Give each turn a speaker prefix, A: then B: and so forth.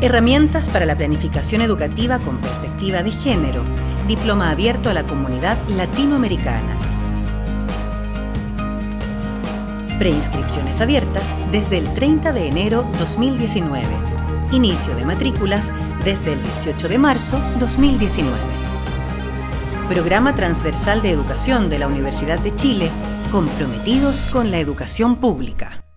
A: Herramientas para la planificación educativa con perspectiva de género. Diploma abierto a la comunidad latinoamericana. Preinscripciones abiertas desde el 30 de enero 2019. Inicio de matrículas desde el 18 de marzo 2019. Programa Transversal de Educación de la Universidad de Chile, comprometidos con la educación pública.